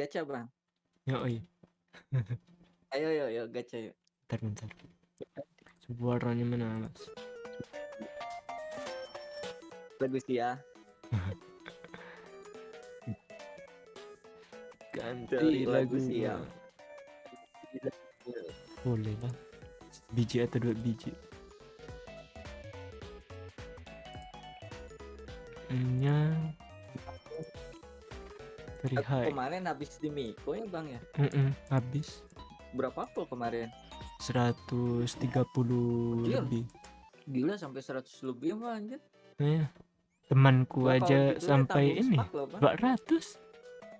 Gacha, Bang. Yoi. Ayo, ayo, ayo, gacha yuk. Bentar, bentar. Suaranya mana, Mas? Bagus ya. Ganti lagu siang. Boleh lah. Biji atau dua biji. Nya high. Kemarin habis di Miko ya, Bang ya. Mm-mm, habis Berapa pul kemarin? 130 Gila. lebih. Gila sampai 100 lebih mah anjir. Iya. Temanku aja gitu ya sampai tanggung ini loh, Bang. 200.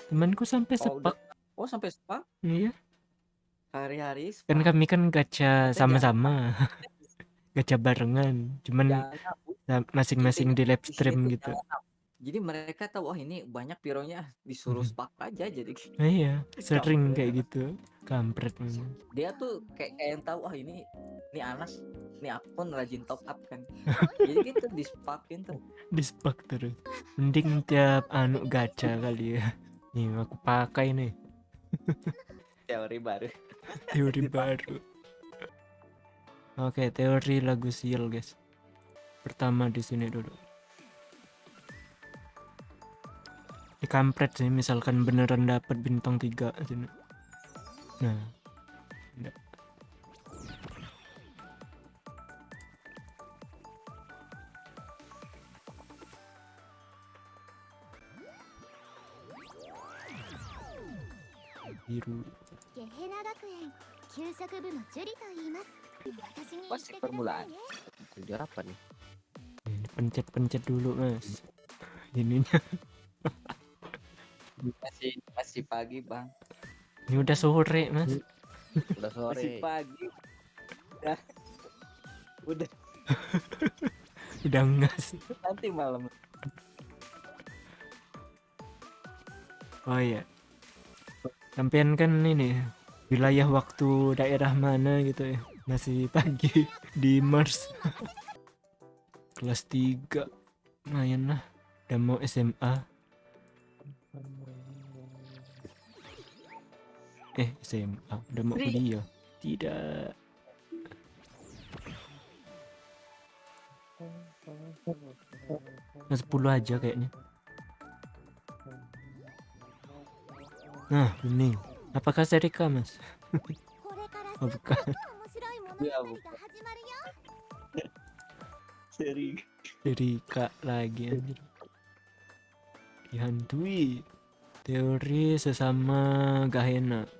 Temanku sampai Oh, udah. sepak. Oh, sampai sepak Iya. hari-hari Kan kami kan gacha sama-sama. gacha barengan. Cuman masing-masing di live stream gitu. jangan. Jadi mereka tahu wah ini banyak pironya disuruh Mhm. spak aja jadi Nah, iya, sering kayak gitu. Kampret memang. dia tuh kayak kayak yang tahu wah ini ini Anas ini akun rajin top up kan jadi gitu di spakin tuh Di spak terus. Mending tiap anu gacha kali ya. Nih aku pakai nih teori baru teori baru. Oke, teori lagu sial, guys. Pertama di sini dulu. di kampret sih misalkan beneran dapat bintang 3 sini. Gitu. Nah. Tidak. Biru. pas permulaan. Itu dia apa nih? Pencet-pencet dulu, Mas. Ininya masih masih pagi bang ini udah sore, Mas. Udah masih sore. pagi udah udah Udah ngas. nanti malam Oh iya. Sampean kan ini wilayah waktu daerah mana gitu ya? Masih pagi di Mars. Kelas 3. Lumayan lah. Udah mau SMA. eh SMA udah mau kuliah? Tidak. Nah, 10 aja kayaknya. Nah bening Apakah Serika mas? oh bukan. Ya bukan. Serika Serika lagi Dihantui. Teori sesama Gahena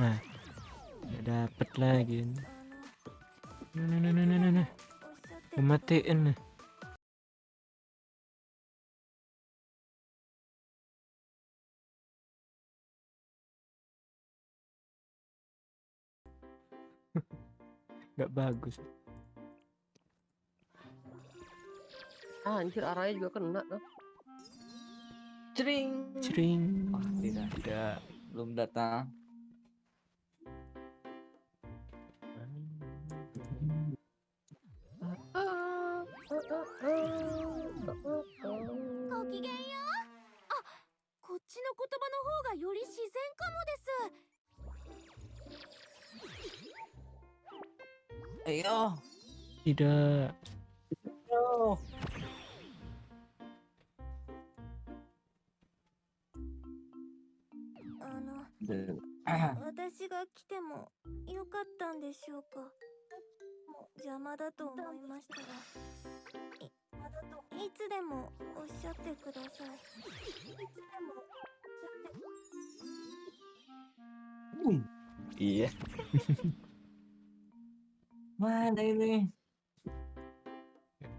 nah nggak dapet lagi nah nah nah nah nah nah, nah. matiin nah nggak bagus. Ah, anjir arahnya juga kena tuh. Cering cering wah tidak tidak belum datang. の言葉の方がより自然かもです ayo Tidak. ayo あの Ah, 私が来てもよかったんでしょうかもう邪魔だと思いましたがいいつでもおっしゃってくださいいつでも Boom. iya mana ini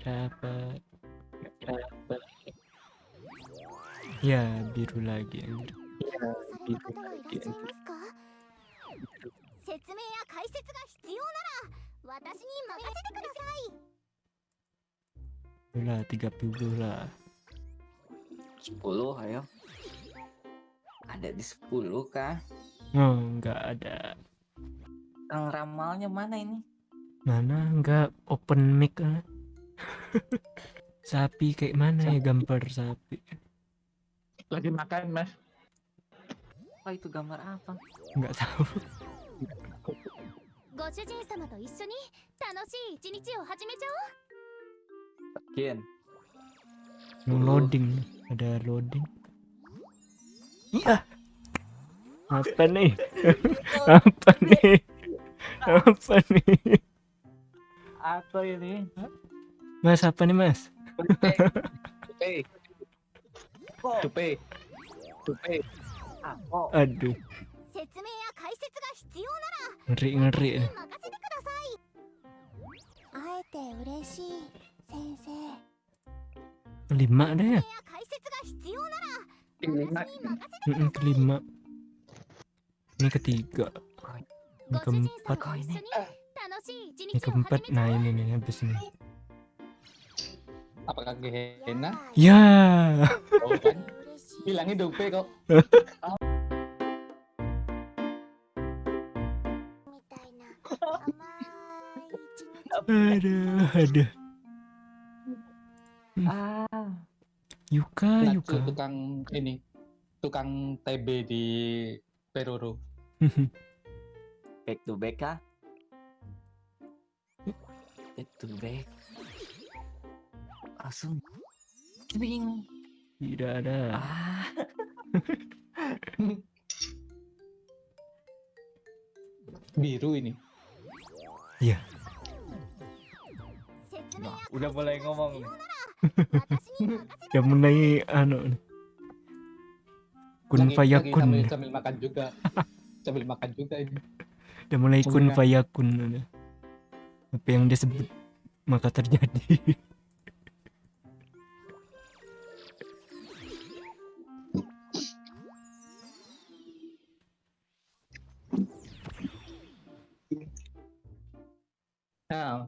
Gak dapat. Gak dapat. Ya, biru lagi anjir. された方はいらっしゃいますか説明や解説が必要なら私に任せてください Udah 30 lah. 10 ayo. Ada di 10 kah? Oh, enggak ada. Kang ramalnya mana ini? Mana enggak open mic ah. sapi kayak mana ya gambar sapi? Lagi makan, Mas. Oh itu gambar apa? Enggak tahu. ご主人様と一緒に楽しい一日を始めちゃ Kin. Yang Oh. loading, ada loading. Iya. apa nih? Apa nih? Apa nih? Apa ini? Mas apa nih mas? Tupe tupe tupe aduh. Ngeri ngeri. Lima deh ya kelima kelima ini ketiga. Ini keempat. Ini keempat. Nah ini nih habis ini. Apakah Gehenna? Ya. Bilangin bilangnya dope kok. Aduh aduh. Hmm. Ah. Yuka Yuka. tukang ini. Tukang TB di Peruru. back to back kah? Back to back. Langsung bingung. Tidak ada. Ah. Biru ini. Iya. Nah, udah boleh ngomong yang menai anu Kun Fayakun. Sambil, sambil makan juga. sambil makan juga ini. Udah mulai kun Bukan. fayakun. udah. Apa yang dia sebut maka terjadi. Nah.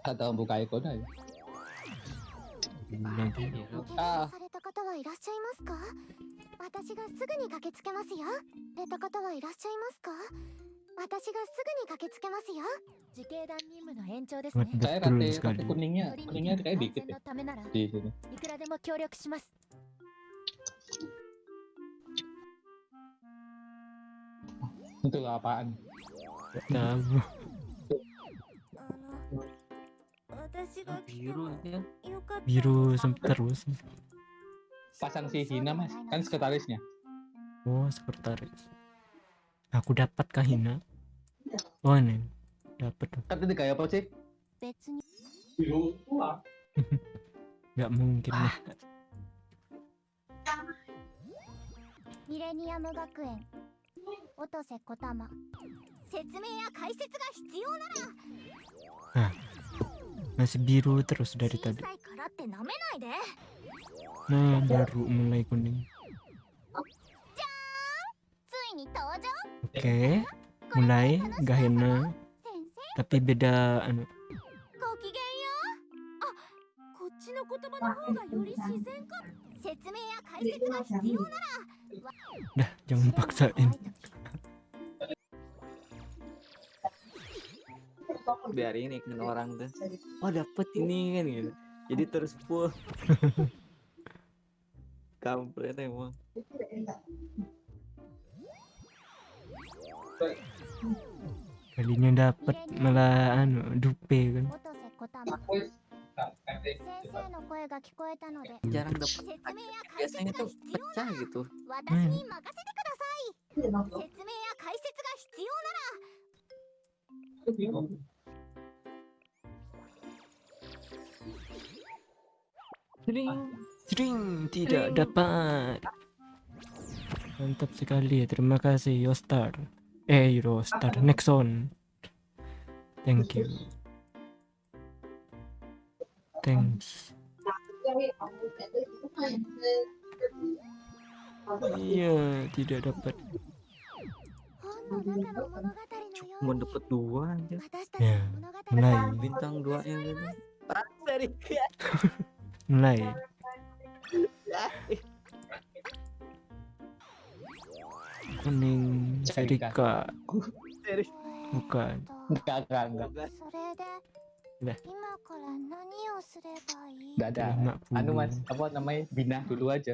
Atau buka ikon aja. Lagi. 私がすぐに駆けつけますよ。れた方はいらっしゃいますか？私がすぐに駆けつけますよ。自警団任務の延長です.いくらでも協力します。私が来て Biru も ya. よかった Biru sem- terus. pasang si Hina mas. Kan sekretarisnya. Oh sekretaris. Aku dapat kah Hina. Oh ini. Dapat kan tadi kayak ya, apa sih? Nggak mungkin ah. Millennium Gakuen Otose Kotama masih biru terus dari tadi. Nah, baru mulai kuning. Oke, okay, mulai Gahena. Tapi beda anu. Dah, jangan paksain. Biar ini kan orang tuh. Oh, dapet ini kan gitu. Jadi terus full. kampret emang. Kalinya dapat malah anu dupe kan. Jarang dapat biasanya tuh pecah gitu. Hmm. Ding. Jering tidak dapat. Mantap sekali. Terima kasih Yostar. Eh Yostar, Nexon. Thank you. Thanks. Iya, tidak dapat. Cuma dapat dua aja. Ya, mulai. Bintang dua yang ini. Mulai. Kuning Serika. Bukan. Enggak, enggak, enggak. Udah. Ada. Anu mas, apa namanya? Bina dulu aja.